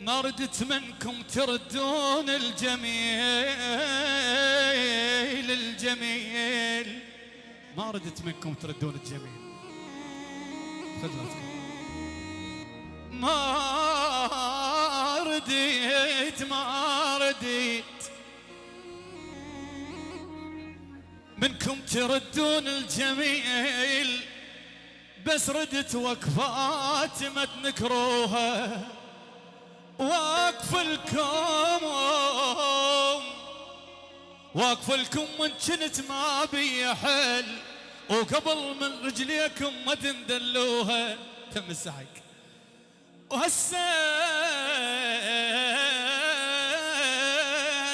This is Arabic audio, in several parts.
ما ردت منكم تردون الجميل الجميل. ما ردت منكم تردون الجميل. ما رديت ما رديت. منكم تردون الجميل بس ردت وقفات ما تنكروها. واقف لكم واقف لكم من كنت ما بي حل وقبل من رجليكم ما تندلوها. تم السحق وهسه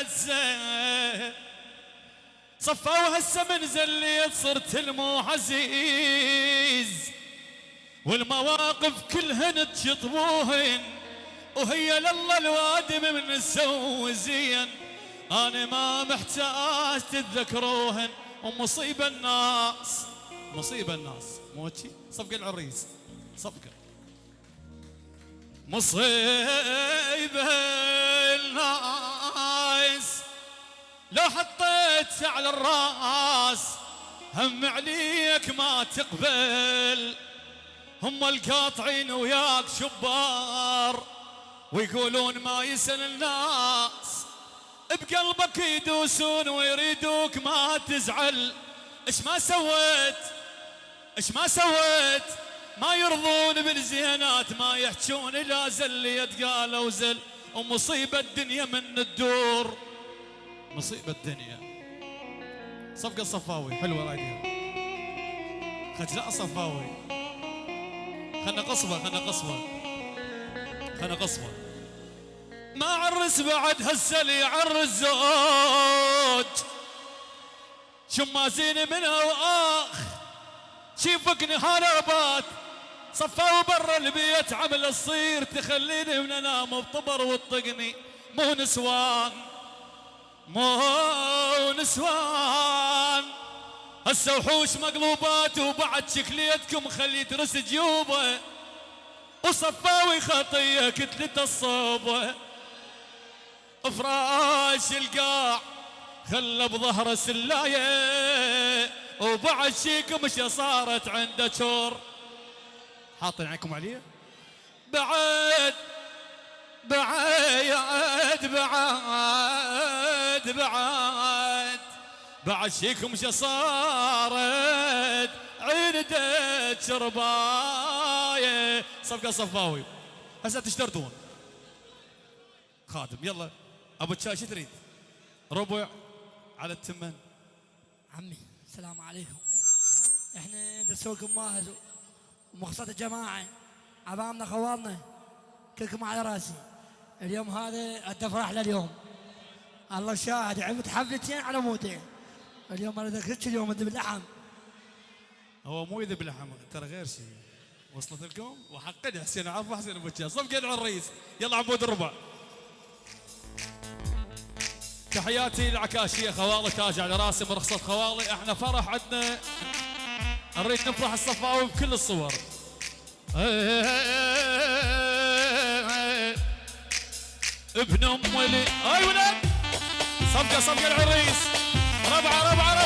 هسه صفوا هسه من زليت صرت المو عزيز والمواقف كلهن تشطبوهن. وهي لله الوادم من نسوي زين أنا ما محتاج تتذكروهن. ومصيبه الناس. مصيبه الناس. موتشي صفقة العريس. صفقة. مصيبه الناس. لو حطيت على الراس هم عليك ما تقبل. هم القاطعين وياك شبار. ويقولون ما يسأل الناس. بقلبك يدوسون ويريدوك ما تزعل. إيش ما سويت؟ إيش ما سويت؟ ما يرضون بالزينات ما يحجون لا زليت قالوا زل. ومصيبة الدنيا من الدور. مصيبة الدنيا. صفقة صفاوي حلوة رايدها خجلاء صفاوي. خلنا قصبة خلنا قصبة. خلنا قصبة ما عرس بعد هسه اللي يعرس زوج شمازين منها وآخ شيفك نهار صفاو برا البيت عمل الصير تخليني من أنام بطبر وتطقني مو نسوان مو نسوان. هسه وحوش مقلوبات وبعد شكليتكم خليت رس جيوبه. وصفاوي خطية كتلة الصوبة. فراش القاع خلى بظهره سلايه وبعد شيكم مش صارت عنده شور. حاطين عينكم عليه بعد بعد بعد بعد. بعد شيكم مش صارت عندك شربايه صفقة صفاوي. هسه تشترطون. خادم يلا. أبو تشاي شو تريد؟ ربع على التمن. عمي السلام عليكم. إحنا درسوكم ماهر ومخصصة الجماعة. عبامنا خوالنا كلكم على راسي. اليوم هذا التفرح لليوم. الله شاهد عمت حفلتين على مودين. اليوم أنا ذكرت اليوم ذبح اللحم هو مو يذب لحم ترى غير شيء وصلت لكم؟ وحقد حسين عفو حسين أبو تشاي صفقة العريس يلا عبود الربع. تحياتي للعكاشيه خوالي تاج على راسي مرخصة خوالي إحنا فرح عندنا. نريد نفرح الصفاوي بكل الصور. ابن أم ولي. أي ولد؟ صفقة صفقة العريس ربعة ربعة ربعة.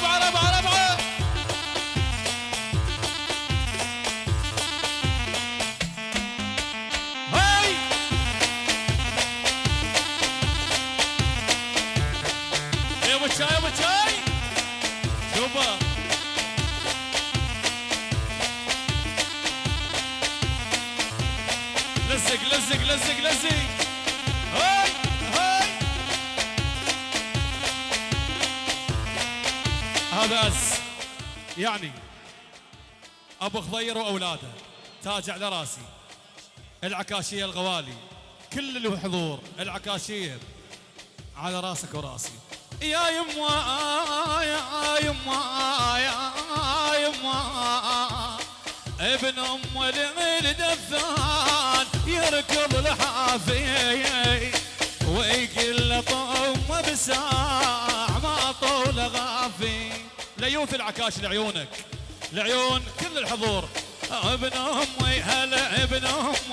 يعني أبو خضير وأولاده تاج على راسي العكاشية الغوالي كل الحضور العكاشية على راسك وراسي. يا يما يا يما يا يما ابن أم العين دفان يركض الحافي ويقل طم بساع ما طول غافي. ليوث العكاش لعيونك. لعيون كل الحضور. ابن امي هلا ابن امي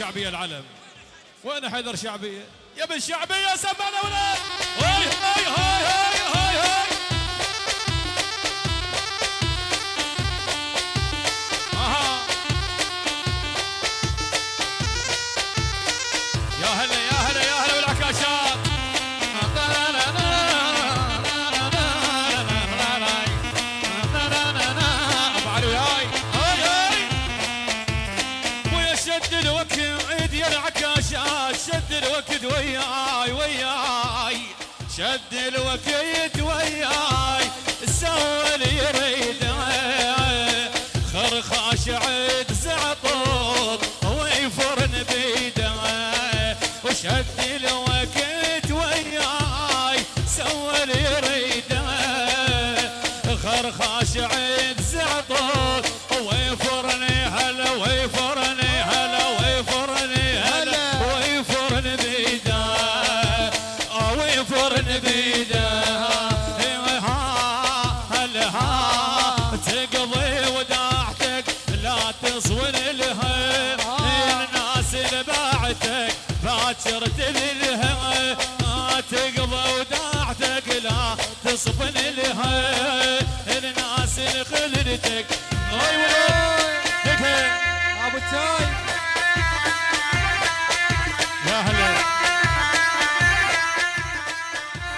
شعبية العلم وين حيدر شعبية؟ يا ابن شعبية سمعنا ولد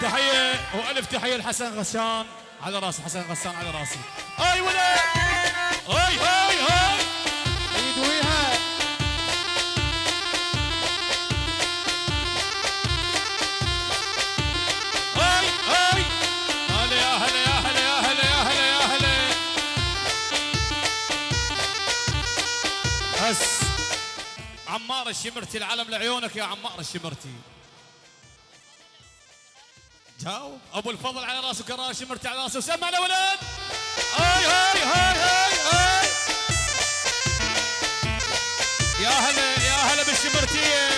تحية وألف تحية لحسن غسان على راسي حسن غسان على راسي. أي ولد! الشمرتي العلم لعيونك يا عمار الشمرتي. جاوب أبو الفضل على راسه كرار شمرتي على راسه. سمعنا ولد. هاي هاي هاي هاي هاي. يا هلا يا هلا بالشمرتيه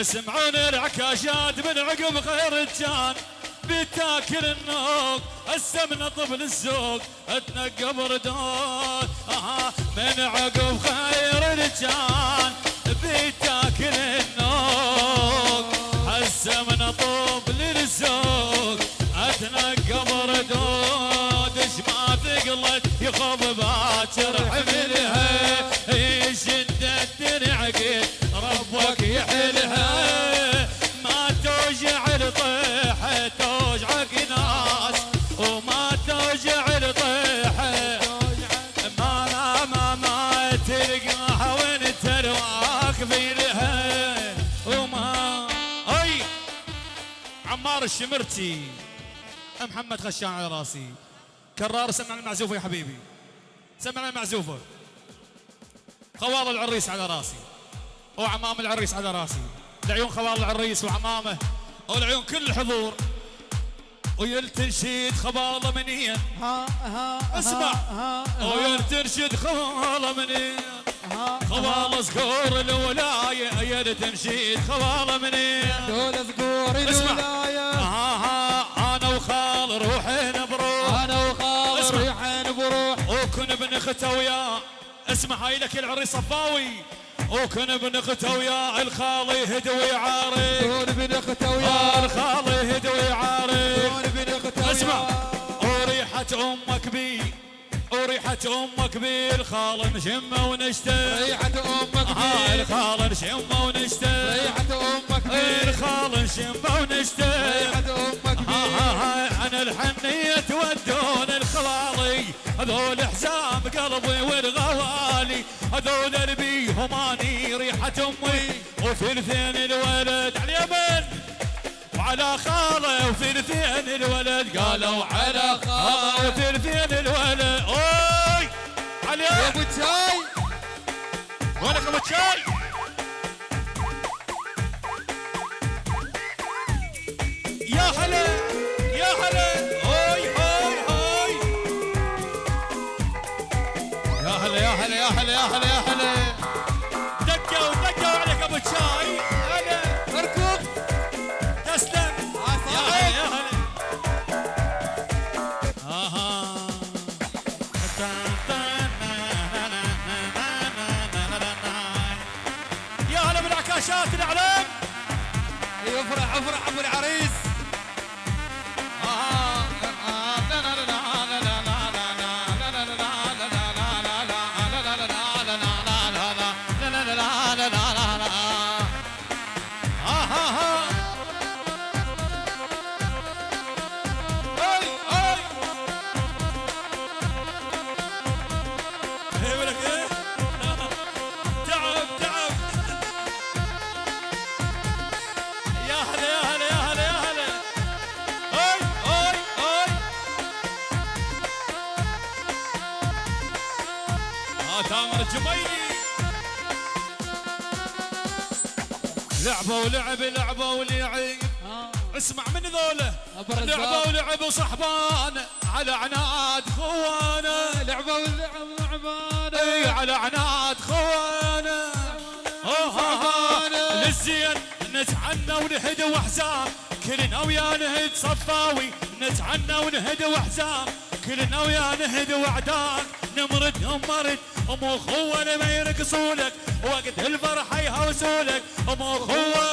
اسمعون العكاشات من عقب خير كان بتاكل النوق من طبل السوق اتنقب ردود. آها من عقب خير الجان بتاكل النوق من طبل السوق اتنقب ردود. إيش ما ثقلت يخوف باكر حملها يشد الدرع الشمرتي محمد خشان على راسي. كرار سمعنا المعزوفه يا حبيبي. سمعنا المعزوفه خوال العريس على راسي. وعمام العريس على راسي. لعيون خوال العريس وعمامه. ولعيون كل الحضور ويلتنشد خباله منين ها ها اسمع. ها ها. ويلتنشد خباله منين ها خوال صقور الولاية. يلتنشد خباله منين دول ذكور اسمع. الولاية اخته وياه اسمع هاي لك العريس صفاوي. وكن ابن اخته وياه الخالي هدوي عاري. دون بن اخته آه، وياه الخالي هدوي عاري. دون بن اخته اسمع وريحة أمك بي. وريحة أمك بي الخال نشمه ونشتر ريحة ها بيه الخال نشمه ونشتر ريحة أمك بيه الخال نشمه ونشتر ريحة أمك ها ها بيه ها عن الحنية تودون الخلالي هذول حزام قلبي والغوالي. هذول ربيهم أني ريحة أمي. وثلثين الولد على اليمن. وعلى خالة وثلثين الولد قالوا على خالة. وثلثين شاي؟ وينك ابو شاي؟ لعبوا ولعب لعبوا ولعب. اسمع من ذوله. لعبوا ولعب وصحبان. على عناد خوانه لعبة واللعب لعبانه إي على عناد خوانه صحبانة. للزين نتعنى ونهد وأحزان. كلنا ويا نهد صفاوي. نتعنى ونهد وأحزان. كلنا ويا نهد وعداك نمرد نمرد أم أخوة ما يرقصولك وقت الفرحه يهوسولك. أم أخوة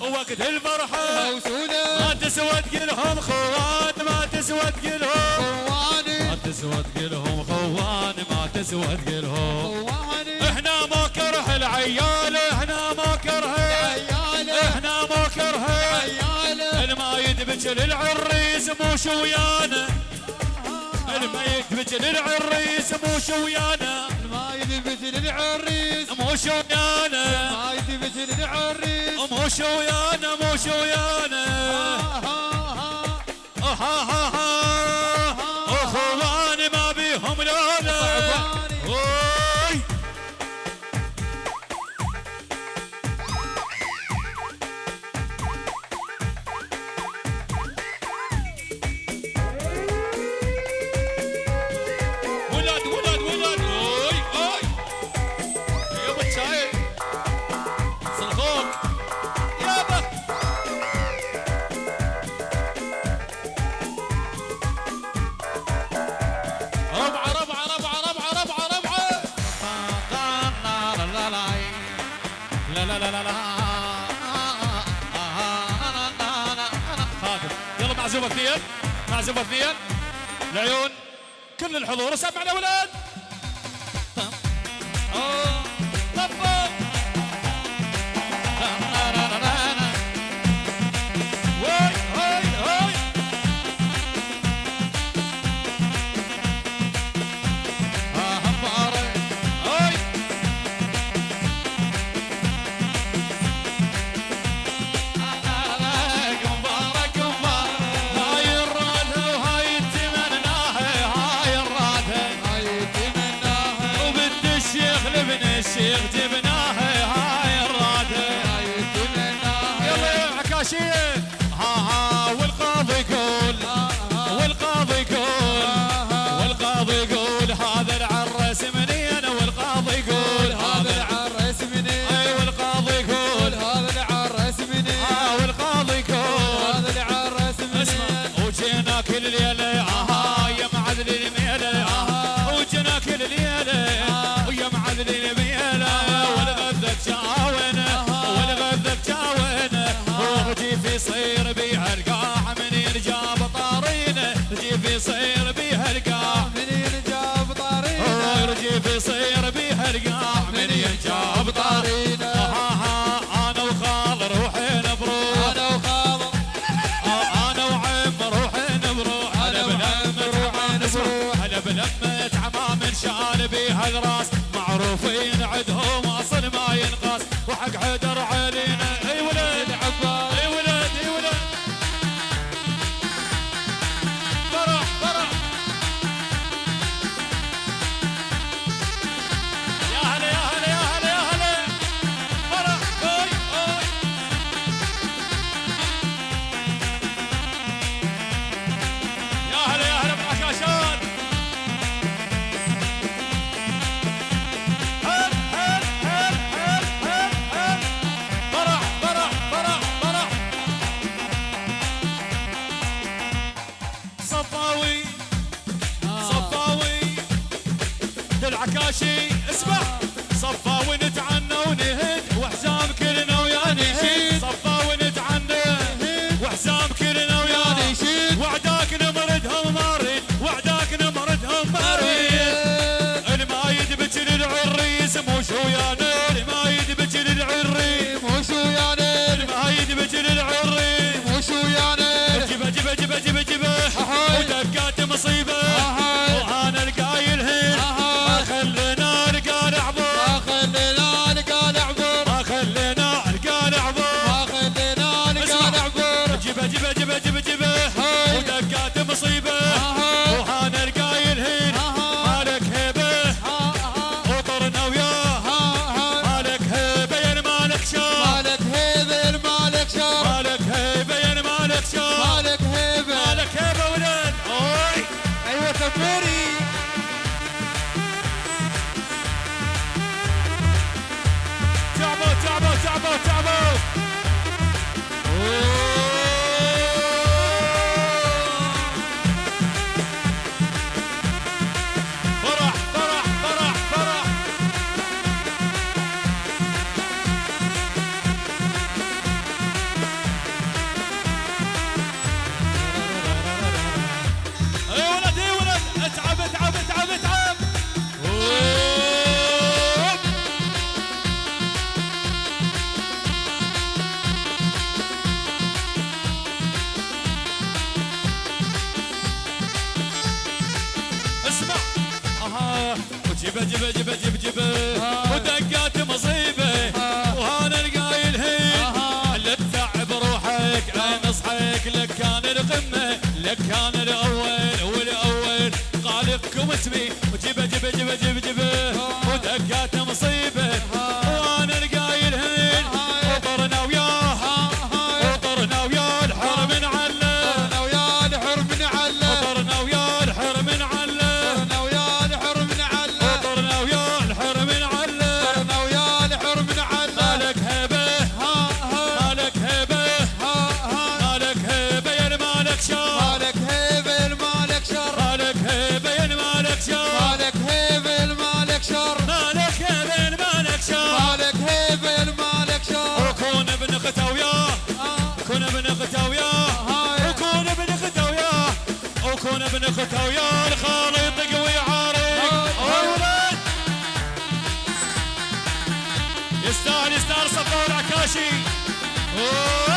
وقت الفرحه وسوله ما تسوى تقلهم خوان ما تسوى تقلهم خواني ما تسوى تقلهم خوان ما تسوى تقلهم خواني إحنا ما كره العيال إحنا ما كره. إحنا ما كره. عياله الما يدبج للعريس مو شويانا الما يدبج للعريس مو شويانا ما يدبج للعريس مو شويانا ما يدبج للعريس مو شويانا مو شويانا ها ها ها ها ها الحضور سمعنا ولاد ماشي اسمع صفى ونتعنى ونهد وحزام كلنا ويا نهد Safar Akashi. Oh.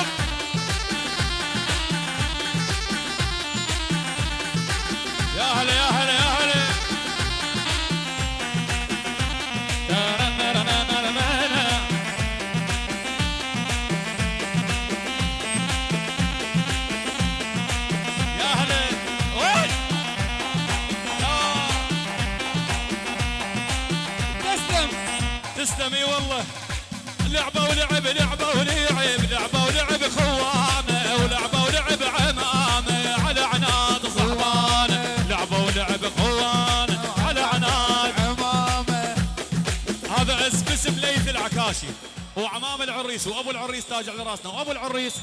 العريس وابو العريس تاج على راسنا. وابو العريس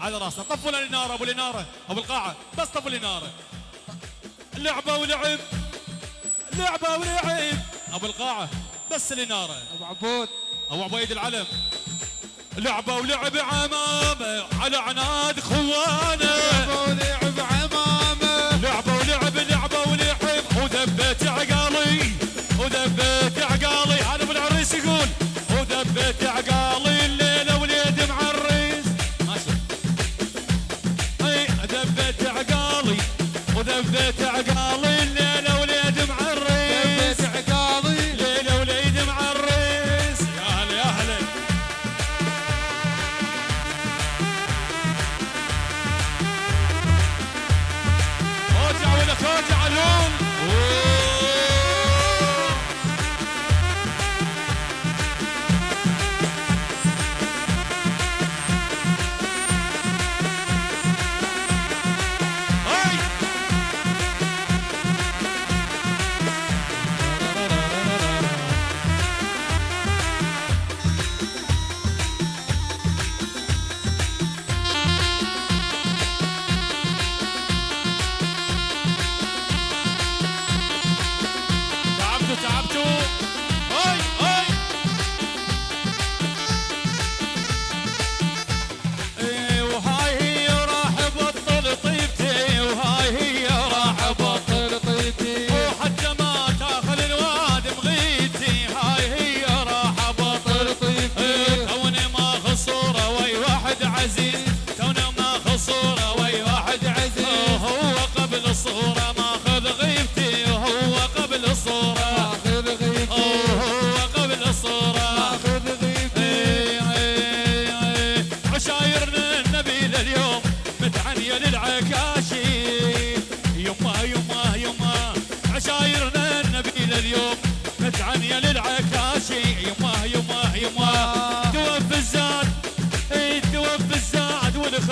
على راسنا. طفوا الاناره ابو الاناره ابو القاعة بس طفوا الاناره لعبة ولعب. لعبة ولعب. ابو القاعة بس الاناره أبو عبود. أبو عبيد العلم. لعبة ولعب عمامة. على عناد خوانه لعبة ولعب عمامة. لعبة ولعب لعبة ولعب. وذبت عقالي وذبت عقالي هذا ابو العريس يقول وذبت عقالي عقال اللي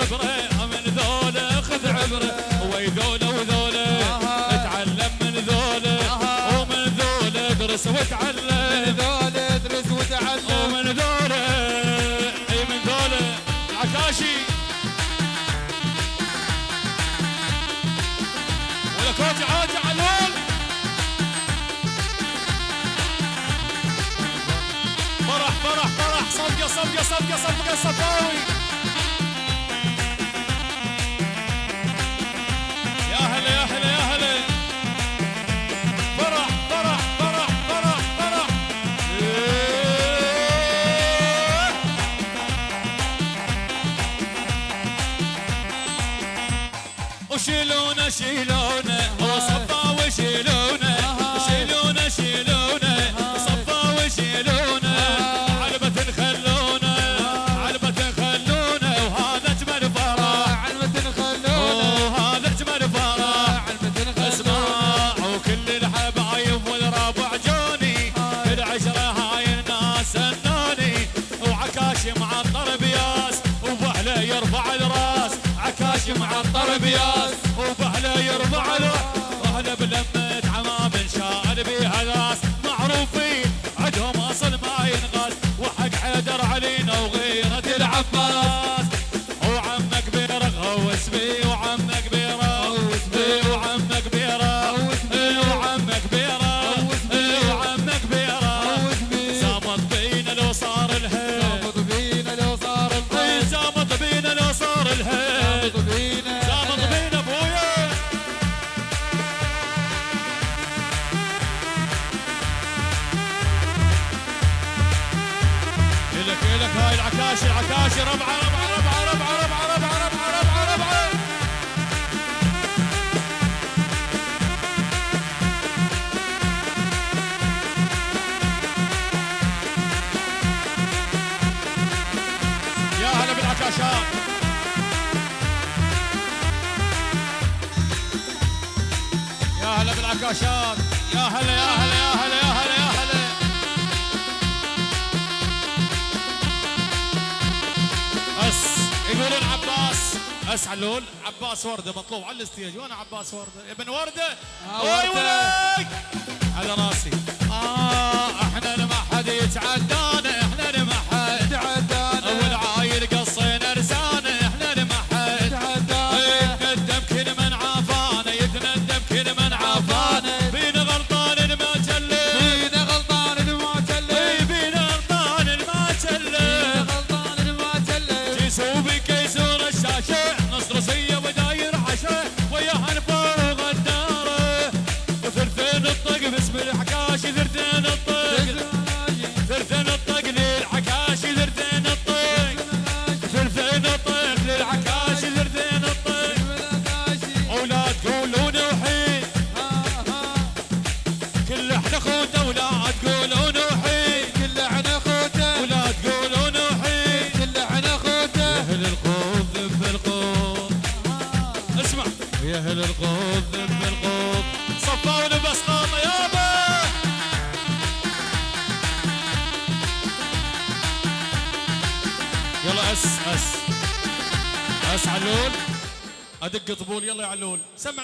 عبره من ذوله خذ عبره ويذوله وذوله اتعلم من ذوله. ومن ذوله ادرس وتعلم من ذوله ادرس وتعلم ومن ذوله اي من ذوله. عكاشي. ولك وجع علول. فرح فرح فرح. صفقه صفقه صفقه صفقه صفاوي yeşil ağ ربعه ربعه عباس علول عباس وردة مطلوب على الاستيج وأنا عباس وردة؟ ابن وردة. آه، اي ولك على راسي. آه إحنا اللي ما حد يتعدانا إحنا اللي ما حد يتعدانا. والعايل قصينا لسانا إحنا اللي ما حد يتعدانا. يتندم كل من عافانا يتندم كل من عافانا. بينا غلطان ما جلب بينا غلطان ما جلب بينا غلطان ما جلب بينا غلطان ما جلب جيسوبك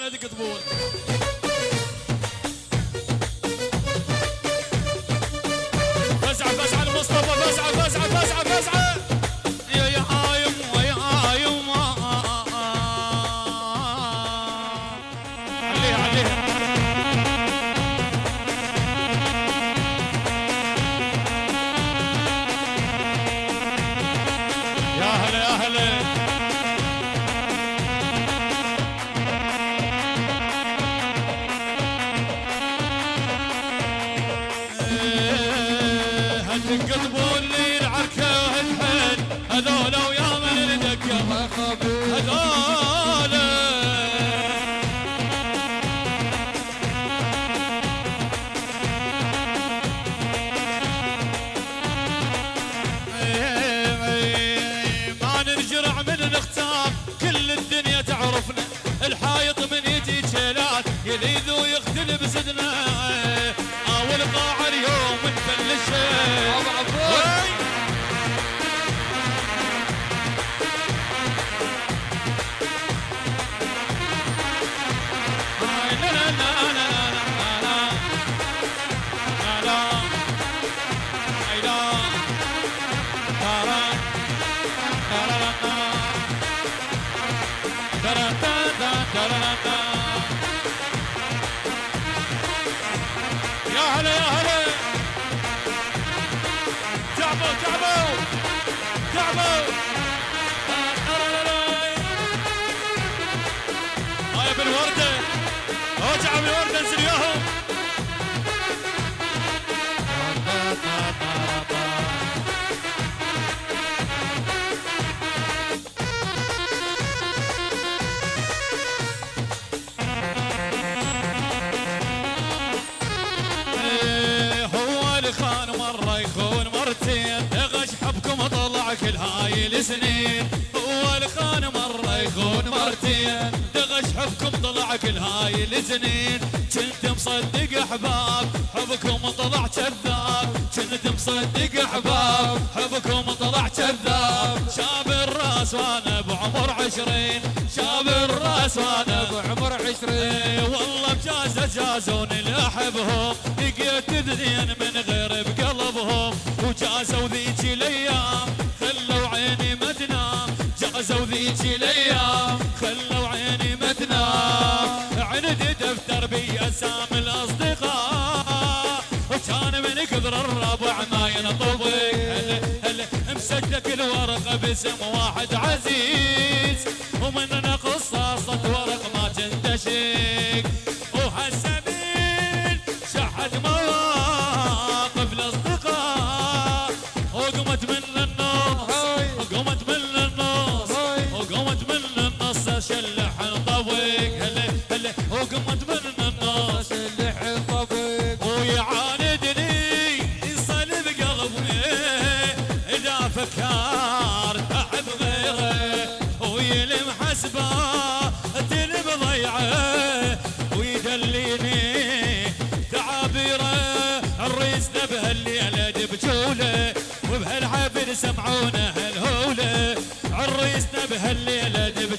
على هذيك كثير غش حبكم طلع كل هاي السنين. هو الخان مرة يخون مرتين دغش حبكم طلع كل هاي السنين. كنت مصدق أحباب حبكم طلع كذاب. كنت مصدق أحباب حبكم اسم واحد عزيز ومن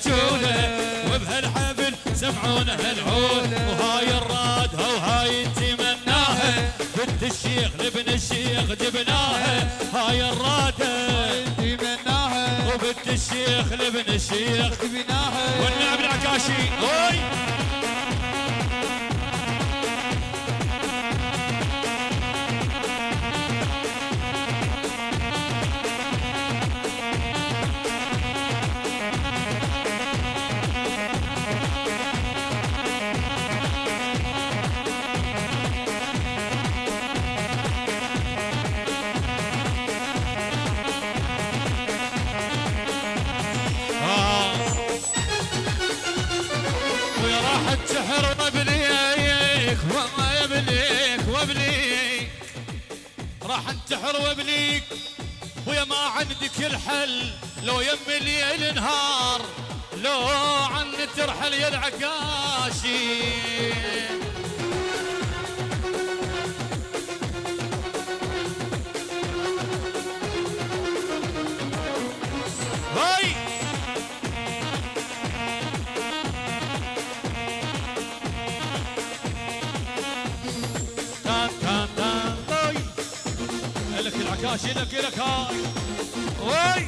وجوله وبهالحفل سمعونا هالعود وهاي الرادها وهاي تمناها. بنت الشيخ لابن الشيخ جبناها. هاي الرادة تمناها. وبنت الشيخ لابن الشيخ جبناها. والنعم العكاشي. النهار لو عن ترحل يا العكاشي هاي! تان تان تان لك العكاشي لك لك هاي! وي